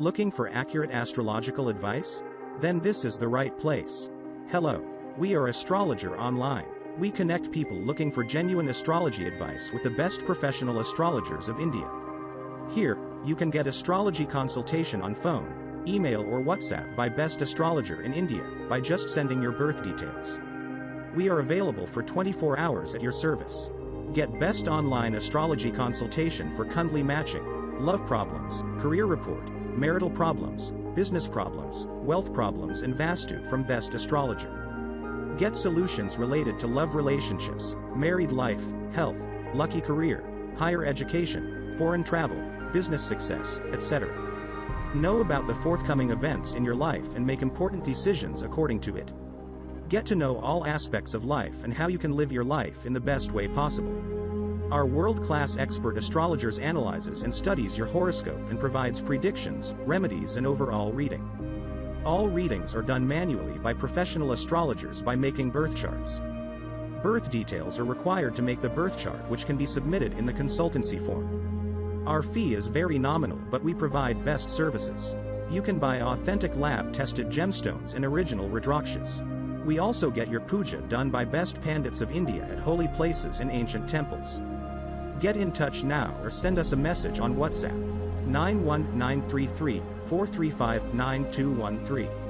Looking for accurate astrological advice? Then this is the right place. Hello. We are Astrologer Online. We connect people looking for genuine astrology advice with the best professional astrologers of India. Here, you can get astrology consultation on phone, email or WhatsApp by best astrologer in India by just sending your birth details. We are available for 24 hours at your service. Get best online astrology consultation for Kundli matching, love problems, career report, marital problems, business problems, wealth problems and Vastu from Best Astrologer. Get solutions related to love relationships, married life, health, lucky career, higher education, foreign travel, business success, etc. Know about the forthcoming events in your life and make important decisions according to it. Get to know all aspects of life and how you can live your life in the best way possible. Our world-class expert astrologers analyzes and studies your horoscope and provides predictions, remedies and overall reading. All readings are done manually by professional astrologers by making birth charts. Birth details are required to make the birth chart which can be submitted in the consultancy form. Our fee is very nominal but we provide best services. You can buy authentic lab-tested gemstones and original Rudrakshas. We also get your puja done by best pandits of India at holy places and ancient temples. Get in touch now or send us a message on WhatsApp 91933 435 9213.